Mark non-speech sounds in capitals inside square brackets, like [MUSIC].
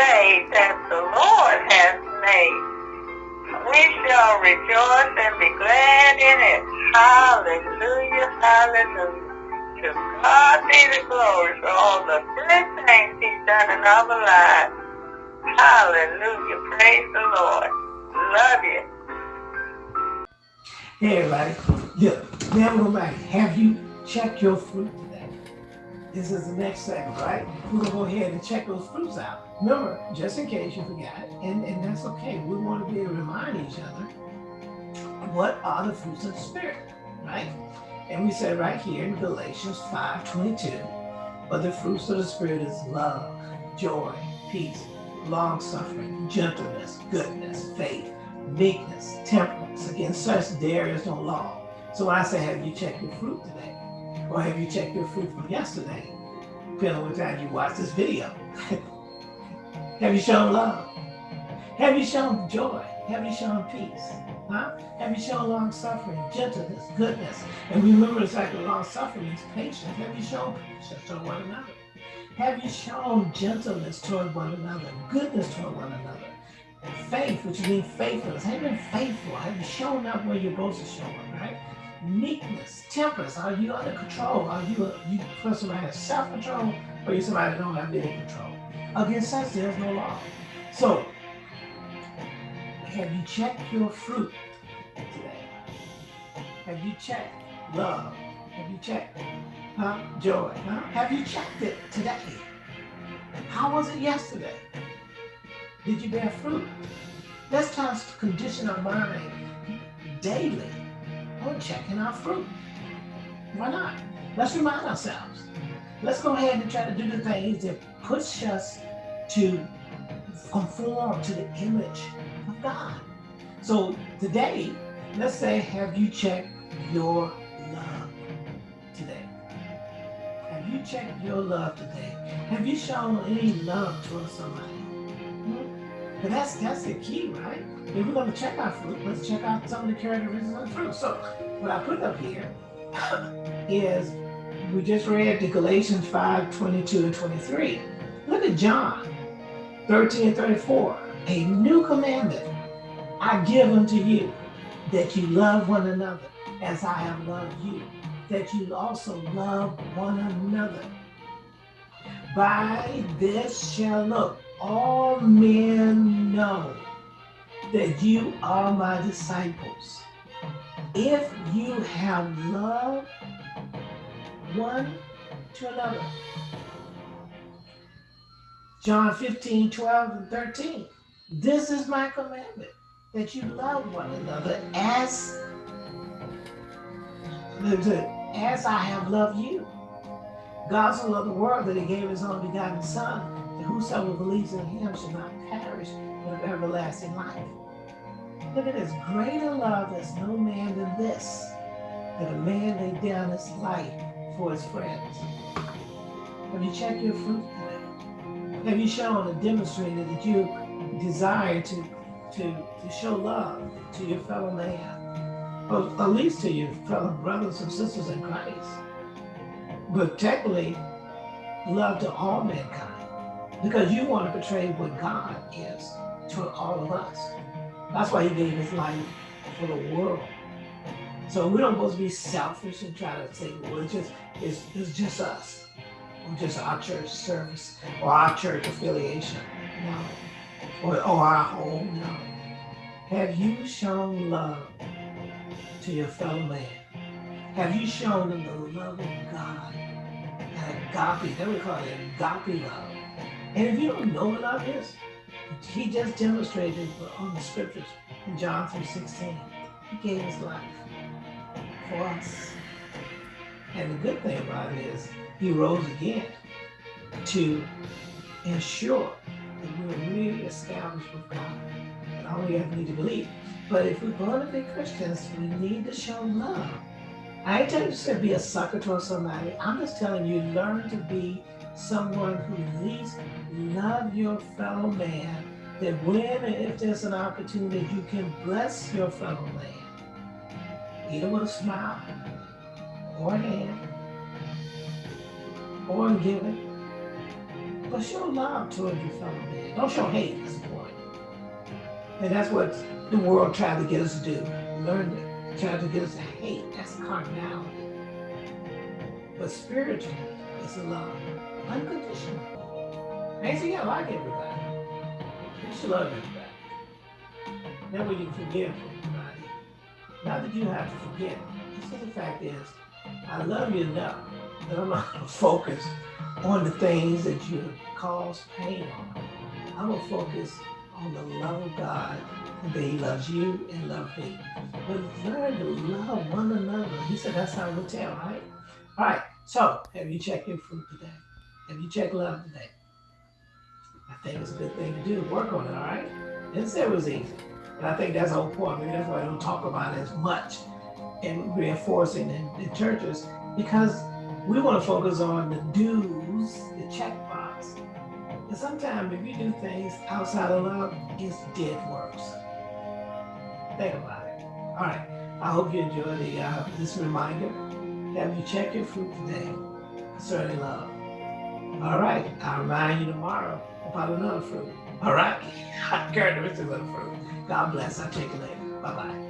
day that the Lord has made. We shall rejoice and be glad in it. Hallelujah, hallelujah. To God be the glory for all the good things he's done in our lives. Hallelujah, praise the Lord. Love you. Hey everybody, yeah, now we're. Have you checked your today? This is the next segment, right? We're gonna go ahead and check those fruits out. Remember, just in case you forgot, and, and that's okay. We want to be able to remind each other what are the fruits of the spirit, right? And we said right here in Galatians 5:22, but the fruits of the spirit is love, joy, peace, long suffering, gentleness, goodness, faith, meekness, temperance. Against such there is no law. So when I say, have you checked your fruit today? Or have you checked your fruit from yesterday? Depending on what time you watch this video. [LAUGHS] have you shown love? Have you shown joy? Have you shown peace? Huh? Have you shown long suffering, gentleness, goodness? And remember, it's like long suffering is patience. Have you shown patience toward one another? Have you shown gentleness toward one another, goodness toward one another? And faith, which means faithfulness. Have you been faithful? Have you shown up where you're supposed to show up, right? Meekness, temperance. Are you under control? Are you a, you person that has self-control or you somebody that don't have any control? Against such, there's no law. So, have you checked your fruit today? Have you checked love? Have you checked huh? joy? Huh? Have you checked it today? How was it yesterday? Did you bear fruit? Let's try to condition our mind daily on checking our fruit. Why not? Let's remind ourselves. Let's go ahead and try to do the things that push us to conform to the image of God. So today, let's say, have you checked your love today? Have you checked your love today? Have you shown any love towards somebody? But that's that's the key, right? If we're going to check our fruit, let's check out some of the characteristics of the fruit. So what I put up here [COUGHS] is we just read the Galatians 5, 22 and 23. Look at John 13 and 34. A new commandment I give unto you, that you love one another as I have loved you, that you also love one another. By this shall look all men know that you are my disciples. If you have love one to another. John 15, 12, and 13. This is my commandment, that you love one another as, as I have loved you. God so loved the world that he gave his only begotten son, and whosoever believes in him shall not perish, but have everlasting life. Look at this. Greater love has no man than this, that a man lay down his life for his friends. Have you checked your fruit today? Have you shown and demonstrated that you desire to, to, to show love to your fellow man? Or at least to your fellow brothers and sisters in Christ. But technically, love to all mankind because you want to portray what God is to all of us. That's why he gave his life for the world. So we don't supposed to be selfish and try to say, well, it's just, it's, it's just us. Or just our church service or our church affiliation. No. Or, or our home. No. Have you shown love to your fellow man? Have you shown them the love of God? An agape, that we call it agape love. And if you don't know what love is, he just demonstrated on the scriptures in John 3.16. He gave his life for us. And the good thing about it is he rose again to ensure that we're really established with God. And all we have need to believe. But if we're going to be Christians, we need to show love. I ain't telling you to be a sucker towards somebody. I'm just telling you, learn to be someone who at least love your fellow man, that when and if there's an opportunity, you can bless your fellow man, either with a smile, or a hand, or in giving, But show love toward your fellow man. Don't show hate, that's point. And that's what the world tried to get us to do. Learn to try to get us to carnality. But spiritual is love. Unconditional. Ain't you gotta like everybody. You should love everybody. That way you can forgive everybody. Not that you have to forget. It's the fact is, I love you enough that I'm not gonna [LAUGHS] focus on the things that you cause pain on. I'm gonna focus on the love of God and that He loves you and love me. But learn to love one another. He said that's how we tell, right? All right. So have you checked your fruit today? Have you checked love today? I think it's a good thing to do. Work on it, all right? Didn't say it was easy. And I think that's the whole point. Maybe that's why I don't talk about it as much in reinforcing in, in churches because we want to focus on the do's, the checkbox. And sometimes if you do things outside of love, it's dead works. Think about it. All right. I hope you enjoy the uh, this reminder. Have you checked your fruit today concerning love? All right. I'll remind you tomorrow about another fruit. All right. Characteristics of the fruit. God bless. I'll check you later. Bye bye.